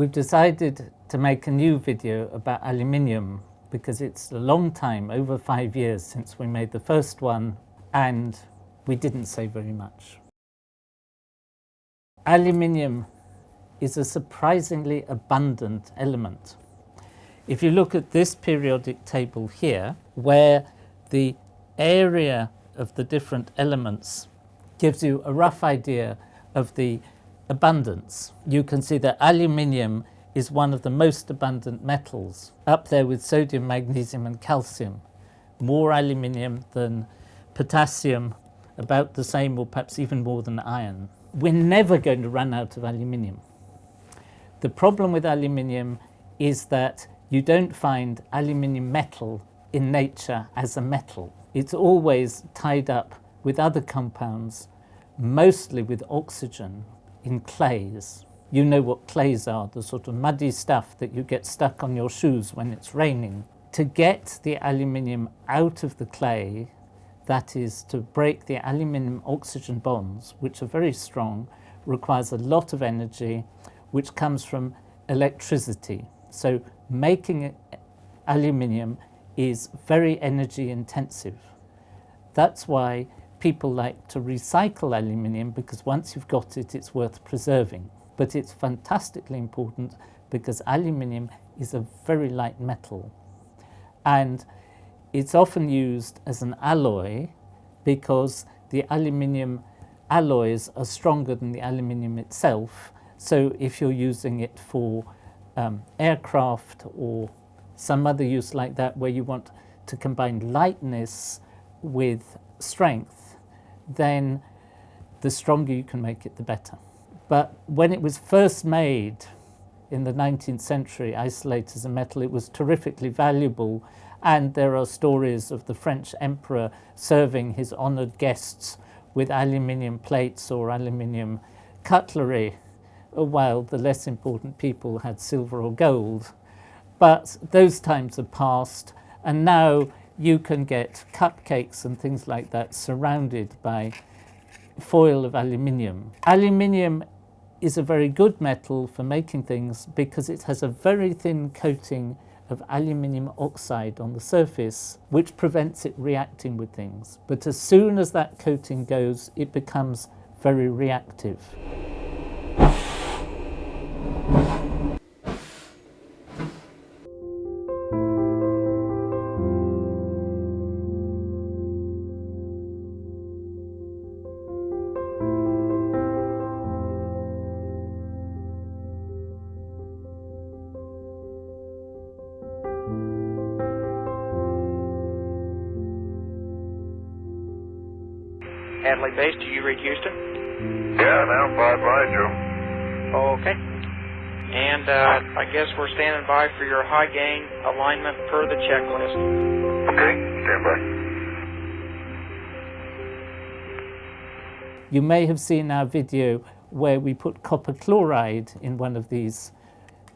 We've decided to make a new video about aluminium because it's a long time, over five years since we made the first one and we didn't say very much. Aluminium is a surprisingly abundant element. If you look at this periodic table here, where the area of the different elements gives you a rough idea of the abundance. You can see that aluminium is one of the most abundant metals, up there with sodium, magnesium and calcium. More aluminium than potassium, about the same or perhaps even more than iron. We're never going to run out of aluminium. The problem with aluminium is that you don't find aluminium metal in nature as a metal. It's always tied up with other compounds, mostly with oxygen in clays. You know what clays are, the sort of muddy stuff that you get stuck on your shoes when it's raining. To get the aluminium out of the clay, that is to break the aluminium oxygen bonds, which are very strong, requires a lot of energy, which comes from electricity. So making aluminium is very energy intensive. That's why people like to recycle aluminium because once you've got it, it's worth preserving. But it's fantastically important because aluminium is a very light metal. And it's often used as an alloy because the aluminium alloys are stronger than the aluminium itself. So if you're using it for um, aircraft or some other use like that where you want to combine lightness with strength, then the stronger you can make it, the better. But when it was first made in the 19th century, isolated as a metal, it was terrifically valuable. And there are stories of the French emperor serving his honored guests with aluminium plates or aluminium cutlery, uh, while the less important people had silver or gold. But those times are past, and now you can get cupcakes and things like that surrounded by foil of aluminium. Aluminium is a very good metal for making things because it has a very thin coating of aluminium oxide on the surface which prevents it reacting with things. But as soon as that coating goes, it becomes very reactive. Hadley Base, do you read Houston? Yeah, now five by Joe. Okay. And uh, I guess we're standing by for your high gain alignment per the checklist. Okay, stand by. You may have seen our video where we put copper chloride in one of these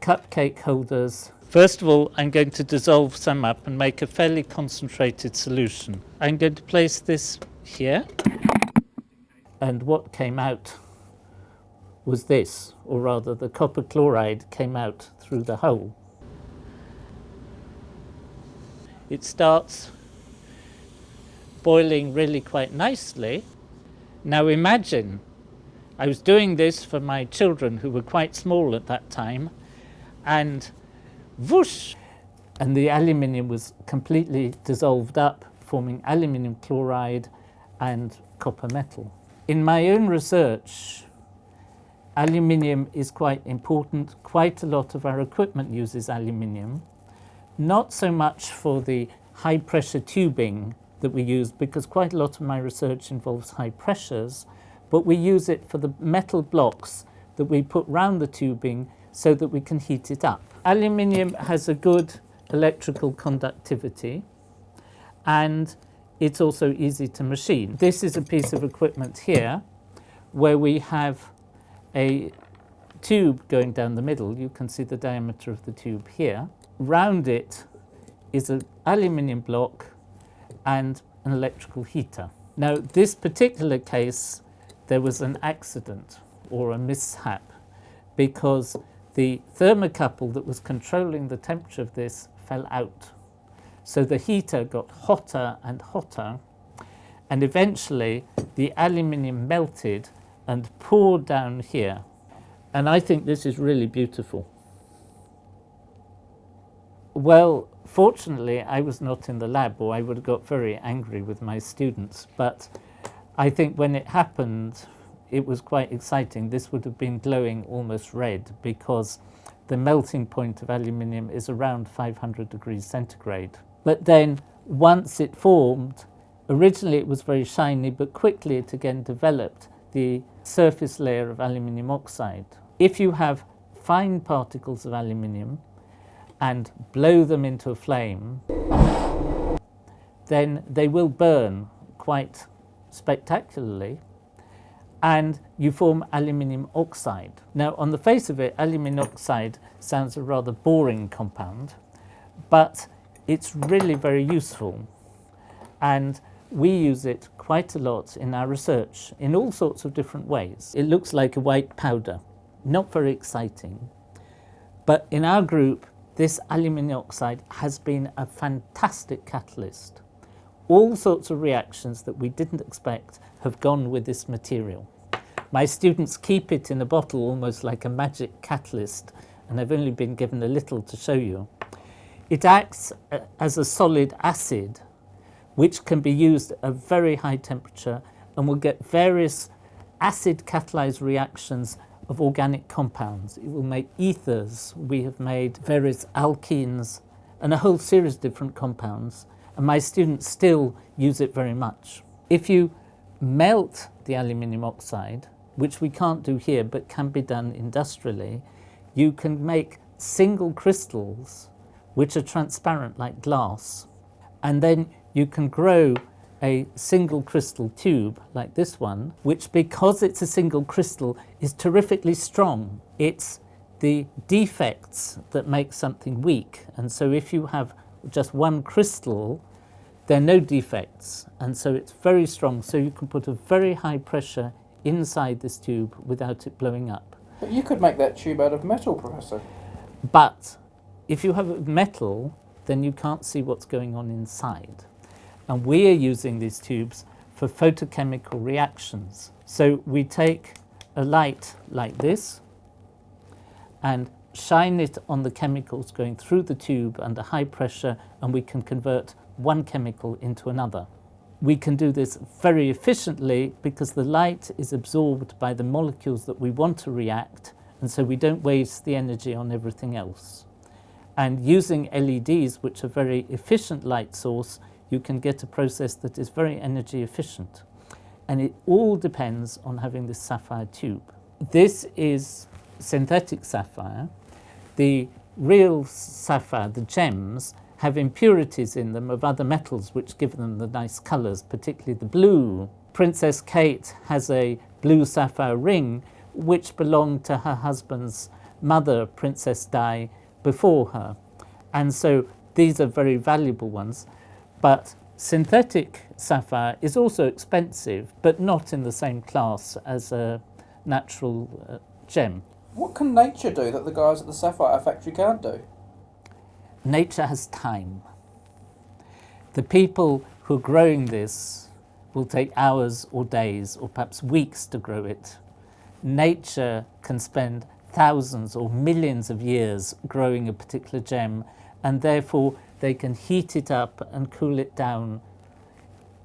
cupcake holders. First of all, I'm going to dissolve some up and make a fairly concentrated solution. I'm going to place this here and what came out was this, or rather the copper chloride came out through the hole. It starts boiling really quite nicely. Now imagine, I was doing this for my children who were quite small at that time, and whoosh, and the aluminium was completely dissolved up, forming aluminium chloride and copper metal. In my own research, aluminium is quite important. Quite a lot of our equipment uses aluminium, not so much for the high pressure tubing that we use because quite a lot of my research involves high pressures, but we use it for the metal blocks that we put round the tubing so that we can heat it up. Aluminium has a good electrical conductivity and it's also easy to machine. This is a piece of equipment here where we have a tube going down the middle. You can see the diameter of the tube here. Round it is an aluminium block and an electrical heater. Now, this particular case, there was an accident or a mishap because the thermocouple that was controlling the temperature of this fell out. So the heater got hotter and hotter and eventually the aluminium melted and poured down here. And I think this is really beautiful. Well, fortunately, I was not in the lab or I would have got very angry with my students. But I think when it happened, it was quite exciting. This would have been glowing almost red because the melting point of aluminium is around 500 degrees centigrade. But then once it formed, originally it was very shiny, but quickly it again developed the surface layer of aluminium oxide. If you have fine particles of aluminium and blow them into a flame, then they will burn quite spectacularly and you form aluminium oxide. Now on the face of it, aluminium oxide sounds a rather boring compound, but it's really very useful and we use it quite a lot in our research in all sorts of different ways. It looks like a white powder, not very exciting, but in our group this aluminium oxide has been a fantastic catalyst. All sorts of reactions that we didn't expect have gone with this material. My students keep it in a bottle almost like a magic catalyst and I've only been given a little to show you. It acts as a solid acid which can be used at very high temperature and will get various acid catalyzed reactions of organic compounds. It will make ethers. We have made various alkenes and a whole series of different compounds and my students still use it very much. If you melt the aluminium oxide which we can't do here but can be done industrially, you can make single crystals which are transparent like glass and then you can grow a single crystal tube like this one which because it's a single crystal is terrifically strong. It's the defects that make something weak and so if you have just one crystal there are no defects and so it's very strong so you can put a very high pressure inside this tube without it blowing up. But you could make that tube out of metal, Professor. But if you have metal, then you can't see what's going on inside. And we are using these tubes for photochemical reactions. So we take a light like this and shine it on the chemicals going through the tube under high pressure and we can convert one chemical into another. We can do this very efficiently because the light is absorbed by the molecules that we want to react and so we don't waste the energy on everything else. And using LEDs, which are very efficient light source, you can get a process that is very energy efficient. And it all depends on having this sapphire tube. This is synthetic sapphire. The real sapphire, the gems, have impurities in them of other metals which give them the nice colours, particularly the blue. Princess Kate has a blue sapphire ring which belonged to her husband's mother, Princess Di, before her. And so these are very valuable ones. But synthetic sapphire is also expensive, but not in the same class as a natural uh, gem. What can nature do that the guys at the sapphire factory can't do? nature has time. The people who are growing this will take hours or days or perhaps weeks to grow it. Nature can spend thousands or millions of years growing a particular gem and therefore they can heat it up and cool it down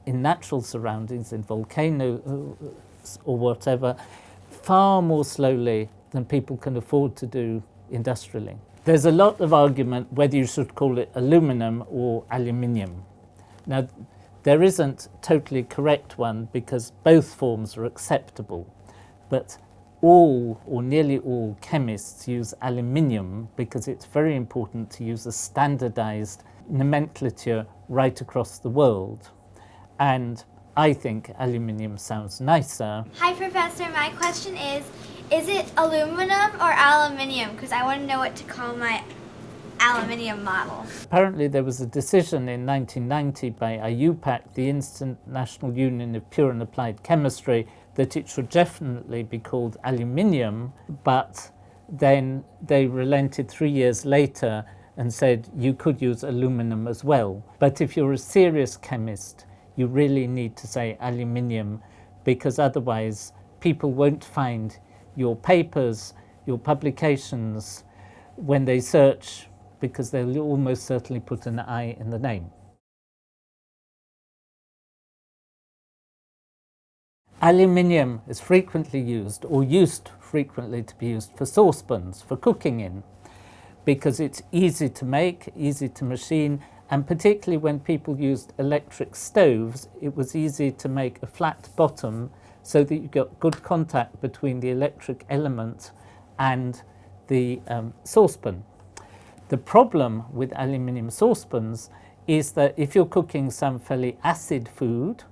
in natural surroundings, in volcanoes or whatever, far more slowly than people can afford to do industrially. There's a lot of argument whether you should call it aluminum or aluminium. Now, there isn't totally correct one because both forms are acceptable, but all or nearly all chemists use aluminium because it's very important to use a standardized nomenclature right across the world. And I think aluminium sounds nicer. Hi, Professor. My question is, is it aluminum or aluminium? Because I want to know what to call my aluminium model. Apparently there was a decision in 1990 by IUPAC, the International Union of Pure and Applied Chemistry, that it should definitely be called aluminium, but then they relented three years later and said you could use aluminum as well. But if you're a serious chemist, you really need to say aluminium because otherwise people won't find your papers, your publications when they search because they'll almost certainly put an I in the name. Aluminium is frequently used or used frequently to be used for saucepans, for cooking in, because it's easy to make, easy to machine, and particularly when people used electric stoves, it was easy to make a flat bottom so that you got good contact between the electric element and the um, saucepan. The problem with aluminium saucepans is that if you're cooking some fairly acid food,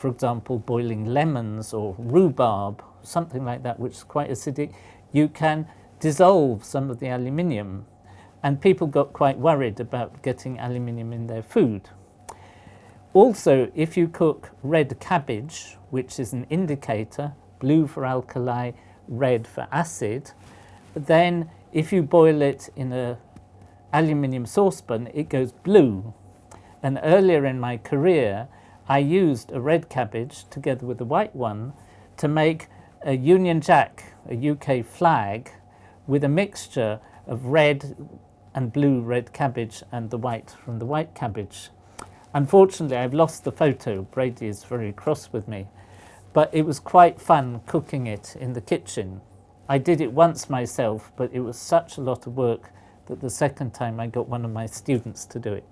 for example, boiling lemons or rhubarb, something like that, which is quite acidic, you can dissolve some of the aluminium. And people got quite worried about getting aluminium in their food. Also, if you cook red cabbage, which is an indicator, blue for alkali, red for acid, then if you boil it in a aluminium saucepan, it goes blue. And earlier in my career, I used a red cabbage together with a white one to make a Union Jack, a UK flag, with a mixture of red and blue red cabbage and the white from the white cabbage. Unfortunately, I've lost the photo. Brady is very cross with me. But it was quite fun cooking it in the kitchen. I did it once myself, but it was such a lot of work that the second time I got one of my students to do it.